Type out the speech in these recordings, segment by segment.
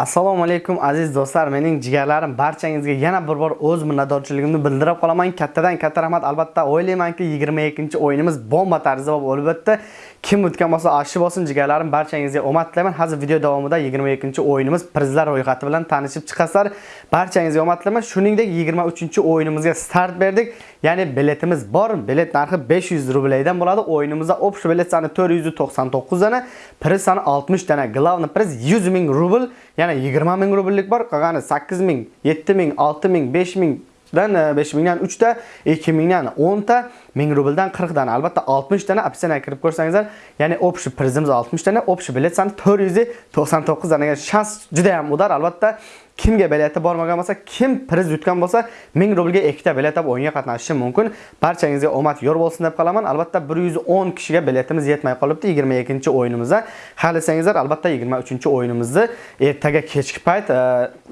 assalomu alaykum aziz do'stlar. Mening jigarlarim barchangizga yana bir bor o'z minnatdorchiligimni bildirib qolaman. Kattadan katta rahmat. Albatta o'ylaymanki 22 o'yinimiz bomba tarzida bo'lib o'tdi. Kim o'tgan bo'lsa ashi bo'lsin jigarlarim barchangizga omad tilayman hozir video davomida 22 o'yinimiz prizlar ro'yxati bilan tanishib chiqasizlar. Barchangizga omad tilayman shuningdek 23 o'yinimizga start berdik. Ya'ni biletimiz bor. Bilet narxi 500 rubldan bo'ladi. O'yinimizda общий bilet soni 499 dana priz soni 60 dana. Главный priz 100 ming rubl. Yana 20 ming rubllik bor qolgani 8 ming 7 ming 6 ming 5 e, ming dan 5 mingdan 3 ta 2 mingdan 10 ta 1000 rubldan 40 dana albatta 60 dana opsiyanaga kirib ko'rsangizlar ya'ni общий prizimiz 60 dana общий bilet soni 499 danaga shans juda ham udar. Albatta kimga bilet bormagan bo'lsa kim priz yutgan bo'lsa 1000 rublga ikkita bilet olib o'yinga qatnashishi mumkin. Barchangizga omad yor bo'lsin deb qolaman albatta 110 kishiga biletimiz yetmay qolibdi 22 o'yinimizda. Xohlasangizlar albatta 23 o'yinimizni ertaga kechki payt e,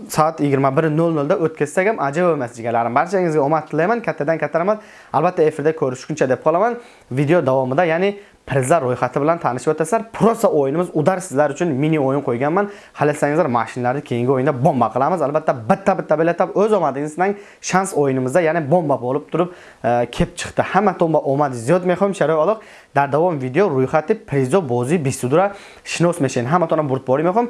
soat 21:00 da o'tkazsak ham ajab emas jigarlarim barchangizga omad tilayman kattadan katta rahmat albatta efirda ko'rishguncha deb qolaman. Video davomida ya'ni prizlar ro'yxati bilan tanishib o'tasizlar. Prosa o'yinimiz udar sizlar uchun mini o'yin qo'yganman. Xalasangizlar mashinlarni keyingi o'yinda bomba qilamiz. Albatta bitta bitta biletab o'z omadingizdan shans o'yinimizda ya'ni bomba bo'lib turib e, kelib chiqdi. Hamma tomba omadingiz ziyod mehom sharoy oloq. дар давоми видео рӯйхати призо бозии бистудура шинос мешавем ҳаматонам бурдборӣ мехоҳем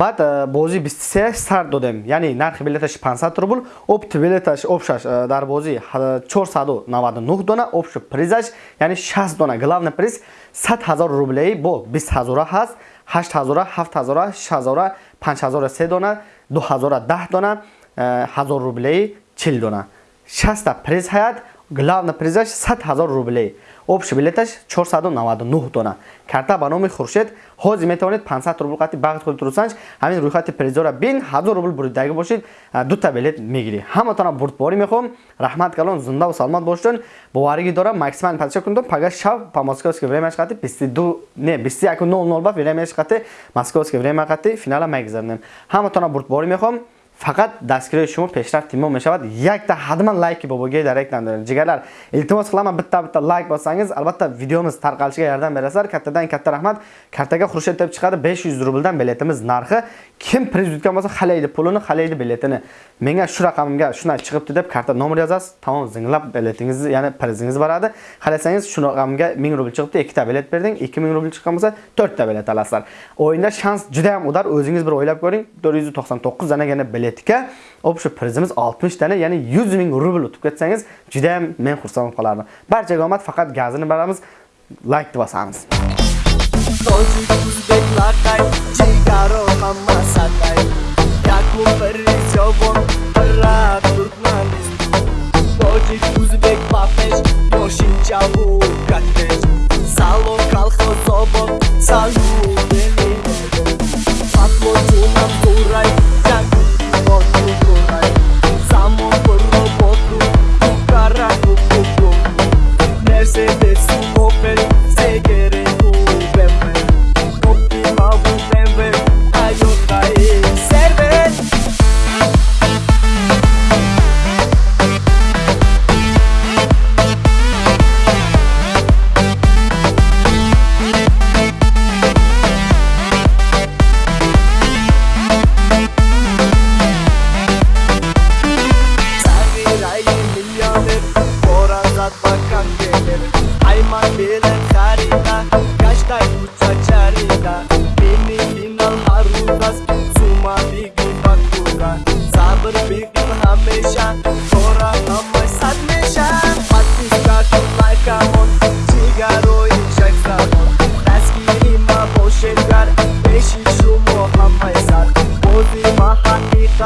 баъд э, бозии бистусе сар додем. Яъне нархи билеташ 500 рубл опти билеташ обшаш э, дар бозӣ 499 дона обши призаш яъне 60 дона. Главный приз 100 ҳазор рублеи бо 20 ҳазора ҳаст 8000, 7000, 6000, 5000 3 дона, 2000 10 дона, э, 1000 рублеи 40 дона. 60 та приз ҳаят главный призаш 100 ҳазор рублей общий билеташ 499 дона карта ба номи хуршед ҳозир метавонед 500 рубл қати бағд худ турсанҷ. Ҳамин рӯйхати призора бин 1000 рубл буридагӣ бошед. Дута билет мегирӣ. Ҳаматона бурдборӣ мехоҳам. Раҳмат калон зиндаву саломат бошидон боваригӣ дорам. Максимально подача кунидам пага шав по московское времяш қати 22 не 21:00 ба времяш қати московское время қати финала магзарнем ҳаматона бурдборӣ мехоҳам. Faqat дастгирои шумо пешраф тимом мешавад якта ҳатман лайки бобоги даректан дорем ҷигарлар илтимос қиламан битта битта лайк босsangiz албатта видеомиз тарқалишига ярдам берасizlar kattadan katta rahmat. Kartaga xurshid deb chiqadi. 500 rubldan biletimiz narxi. Kim prezidentgan bo'lsa halaydi pulini halaydi biletini. Menga shu raqamga shunday chiqibdi deb karta nomer yozasiz tamom zinglab biletingizni ya'ni prizingiz boradi. Xalasangiz shu raqamga 1000 rubl chiqibdi ikkita bilet berding 2000 rubl chiqqan bo'lsa 4 ta bilet olasizlar o'yinda shans juda ham udar o'zingiz bir o'ylab ko'ring 499 danagina biletga общий prizimiz 60 dana ya'ni 100 ming rubl o'tib ketsangiz juda ham men xursand bo'lib qolardim barchaga omad faqat gazini beramiz layk bosamiz say open, take it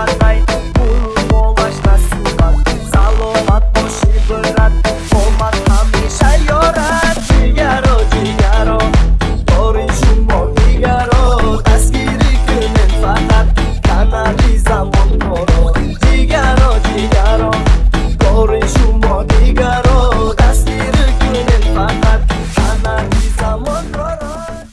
Bye.